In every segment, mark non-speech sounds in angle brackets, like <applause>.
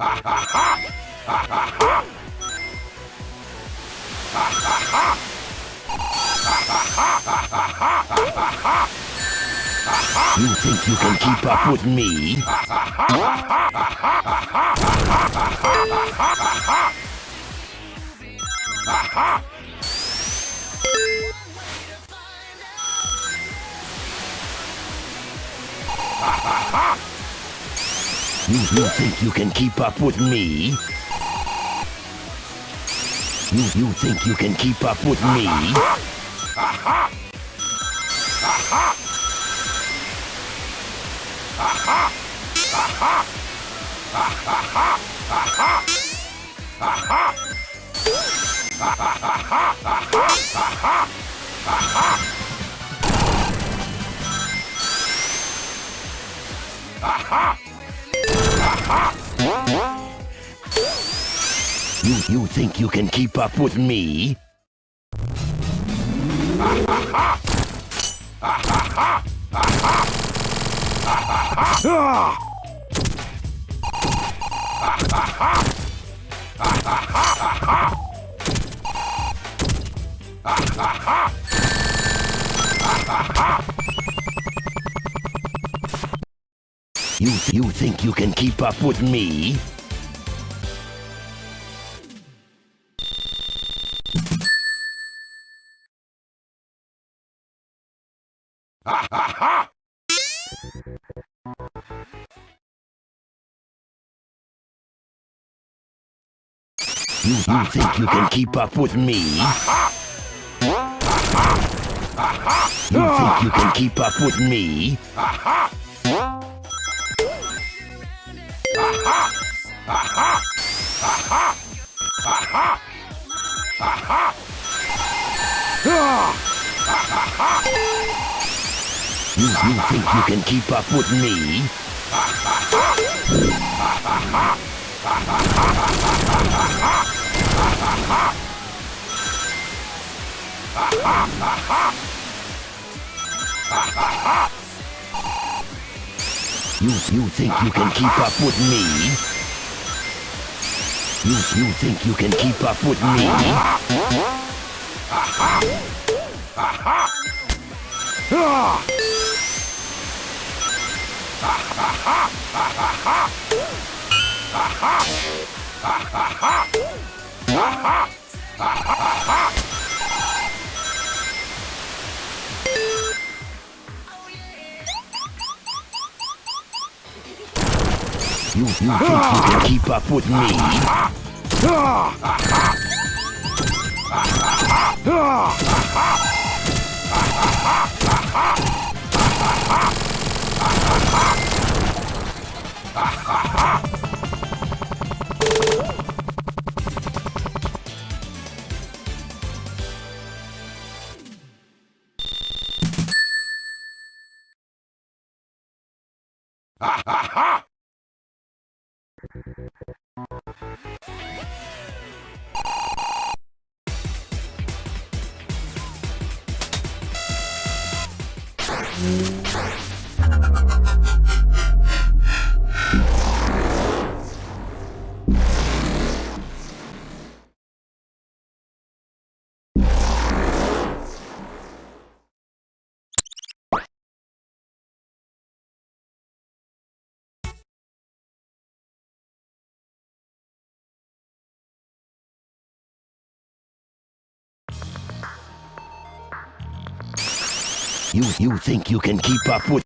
You think you can keep up with me? You, you think you can keep up with me? You, you think you can keep up with me? You, you think you can keep up with me? <laughs> You, you think you can keep up with me? You, you think you can keep up with me? You think you can keep up with me? You, you think you can keep up with me? You, you think you can keep up with me? You, you think you can keep up with me? <laughs> You, you think you can keep up with me? Ah, Mm-hmm. You, you think you can keep up with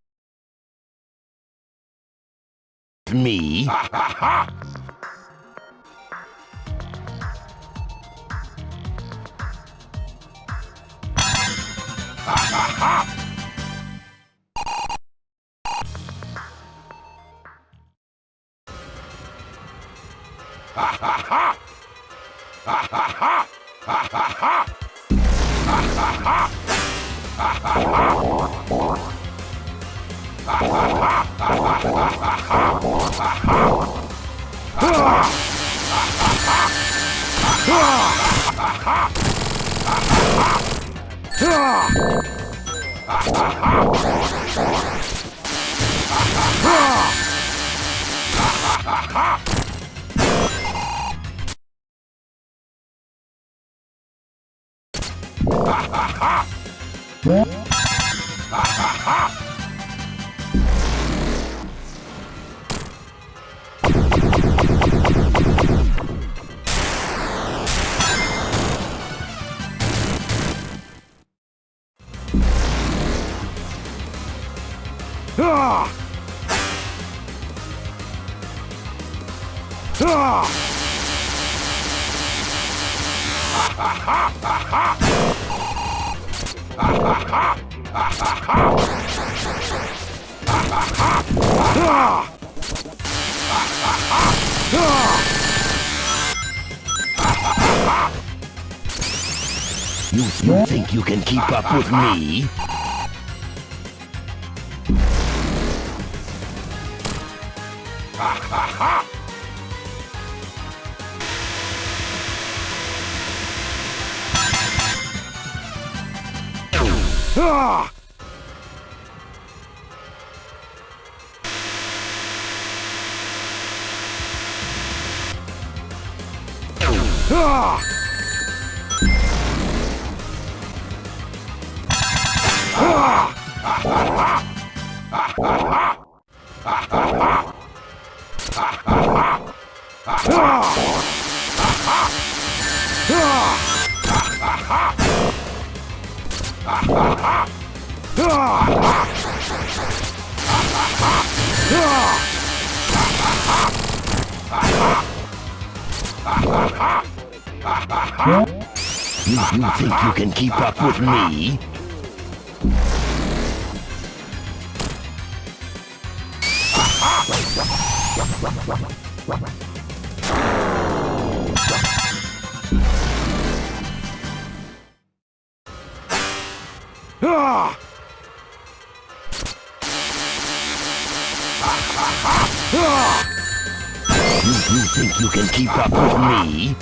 me? Ha ha ha! Ha ha ha! Ha ha ha! Ha ha ha! Ha ha ha! Ha ha ha! Ah! Ah! Ha ha ha ha! You, you think you can keep up with me? <laughs> はあはあ You, you think you can keep up with me? Ah! You think you can keep up with me?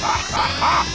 Ha ha ha!